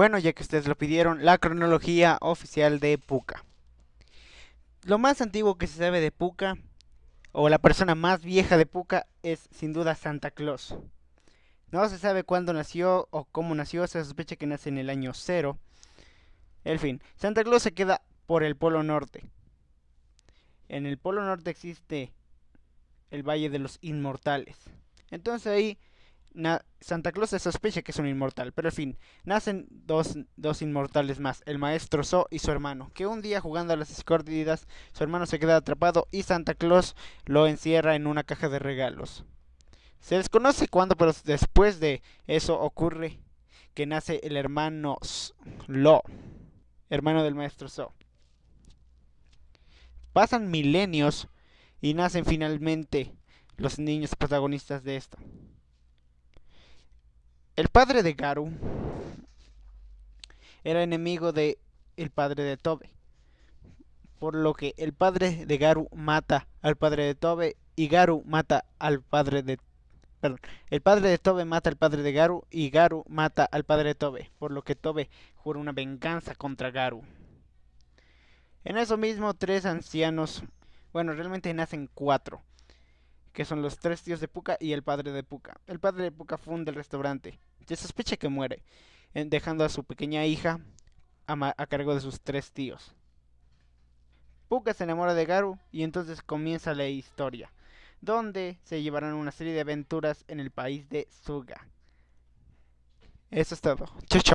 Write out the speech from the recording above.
Bueno, ya que ustedes lo pidieron, la cronología oficial de Puka. Lo más antiguo que se sabe de Puka, o la persona más vieja de Puka, es sin duda Santa Claus. No se sabe cuándo nació o cómo nació, se sospecha que nace en el año cero. En fin, Santa Claus se queda por el Polo Norte. En el Polo Norte existe el Valle de los Inmortales. Entonces ahí Santa Claus se sospecha que es un inmortal, pero en fin, nacen dos, dos inmortales más, el maestro So y su hermano, que un día jugando a las escondidas, su hermano se queda atrapado y Santa Claus lo encierra en una caja de regalos. Se desconoce cuándo, pero después de eso ocurre que nace el hermano Lo, hermano del maestro So. Pasan milenios y nacen finalmente los niños protagonistas de esto. El padre de Garu era enemigo de el padre de Tobe. Por lo que el padre de Garu mata al padre de Tobe y Garu mata al padre de perdón, el padre de Tobe mata al padre de Garu y Garu mata al padre de Tobe, por lo que Tobe jura una venganza contra Garu. En eso mismo, tres ancianos, bueno, realmente nacen cuatro, que son los tres tíos de Puka y el padre de Puka. El padre de Puka funda el restaurante. Se sospecha que muere, dejando a su pequeña hija a, cargo de sus tres tíos. Puka se enamora de Garu y entonces comienza la historia, donde se llevarán una serie de aventuras en el país de Suga. Eso es todo. Chau, chau.